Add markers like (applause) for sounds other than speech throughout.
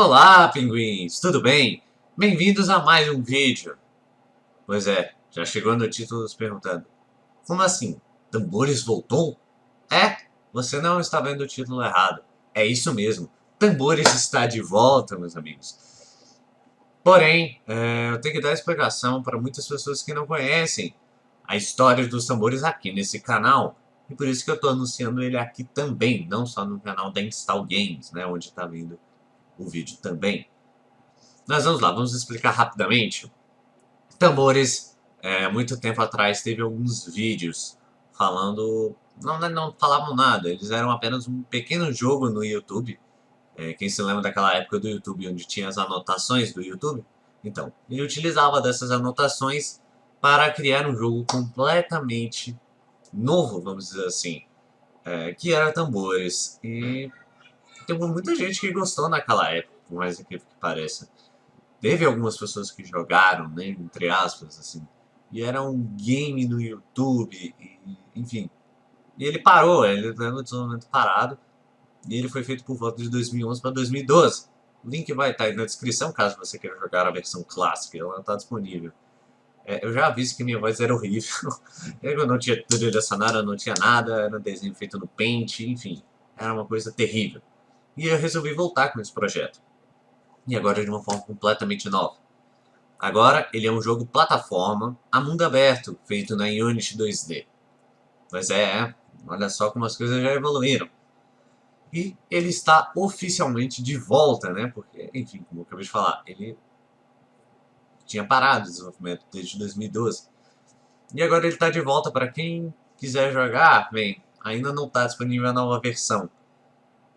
Olá, pinguins! Tudo bem? Bem-vindos a mais um vídeo. Pois é, já chegou no título perguntando. Como assim? Tambores voltou? É, você não está vendo o título errado. É isso mesmo. Tambores está de volta, meus amigos. Porém, é, eu tenho que dar explicação para muitas pessoas que não conhecem a história dos tambores aqui nesse canal. E por isso que eu estou anunciando ele aqui também, não só no canal da Install Games, né, onde está vindo o vídeo também. Mas vamos lá, vamos explicar rapidamente. Tambores, é, muito tempo atrás teve alguns vídeos falando... Não, não falavam nada, eles eram apenas um pequeno jogo no YouTube. É, quem se lembra daquela época do YouTube onde tinha as anotações do YouTube? Então, ele utilizava dessas anotações para criar um jogo completamente novo, vamos dizer assim, é, que era tambores. E tem muita gente que gostou naquela época, por mais incrível que pareça. Teve algumas pessoas que jogaram, né, entre aspas, assim. E era um game no YouTube, e, enfim. E ele parou, ele teve um desenvolvimento parado. E ele foi feito por volta de 2011 para 2012. O link vai estar aí na descrição, caso você queira jogar a versão clássica, ela está disponível. É, eu já aviso que minha voz era horrível. (laughs) eu não tinha trilha sonora, não tinha nada, era um desenho feito no Paint, enfim. Era uma coisa terrível. E eu resolvi voltar com esse projeto. E agora de uma forma completamente nova. Agora ele é um jogo plataforma a mundo aberto, feito na Unity 2D. Mas é, olha só como as coisas já evoluíram. E ele está oficialmente de volta, né? Porque, enfim, como eu acabei de falar, ele tinha parado o desenvolvimento desde 2012. E agora ele está de volta para quem quiser jogar, bem, ainda não está disponível a nova versão.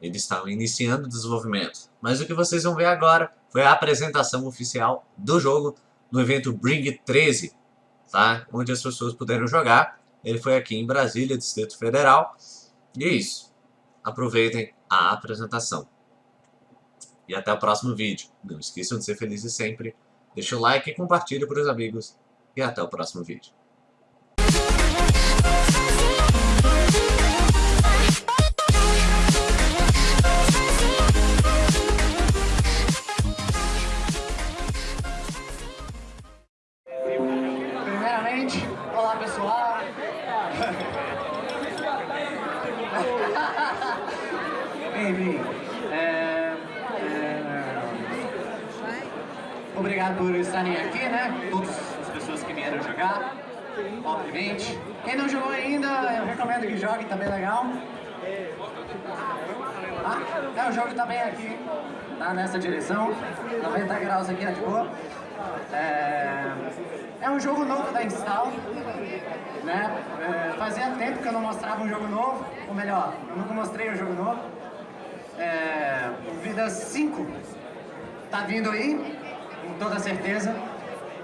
Eles estavam iniciando o desenvolvimento. Mas o que vocês vão ver agora foi a apresentação oficial do jogo no evento Bring 13, tá? onde as pessoas puderam jogar. Ele foi aqui em Brasília, Distrito Federal. E é isso. Aproveitem a apresentação. E até o próximo vídeo. Não esqueçam de ser felizes sempre. Deixa o like e compartilhe para os amigos. E até o próximo vídeo. Enfim, é, é, obrigado por estarem aqui, né? Todas as pessoas que vieram jogar, obviamente. Quem não jogou ainda, eu recomendo que jogue, tá bem legal. Ah, é, o jogo tá bem aqui, tá nessa direção, 90 graus aqui de boa. É, é um jogo novo da Install, né? É, fazia tempo que eu não mostrava um jogo novo, ou melhor, eu nunca mostrei um jogo novo. É, Vida 5 tá vindo aí, com toda certeza.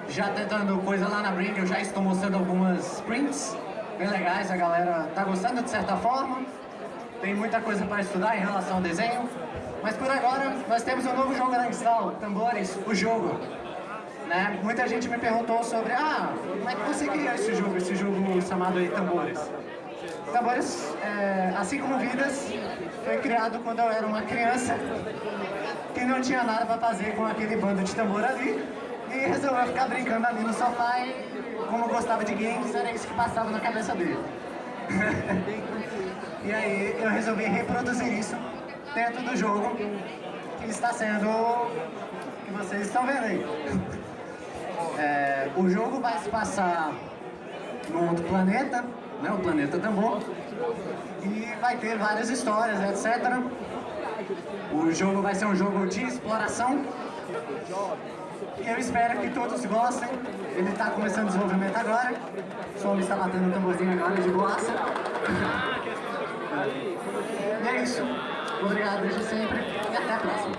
Já tentando coisa lá na Brink, eu já estou mostrando algumas prints bem legais, a galera tá gostando de certa forma. Tem muita coisa para estudar em relação ao desenho. Mas por agora, nós temos um novo jogo na install, Tambores, o jogo. Né? Muita gente me perguntou sobre, ah, como é que você criou esse jogo, esse jogo chamado aí Tambores? Tambores, é, assim como Vidas, foi criado quando eu era uma criança que não tinha nada para fazer com aquele bando de tambor ali e resolveu ficar brincando ali no sofá e, como gostava de games, era isso que passava na cabeça dele. (laughs) e aí eu resolvi reproduzir isso dentro do jogo que está sendo que vocês estão vendo aí. (laughs) É, o jogo vai se passar num outro planeta, né, o planeta Tambor, e vai ter várias histórias, etc. O jogo vai ser um jogo de exploração, e eu espero que todos gostem. Ele está começando o desenvolvimento agora, o som está batendo o tamborzinho agora de boaça. E é isso. Obrigado desde sempre e até a próxima.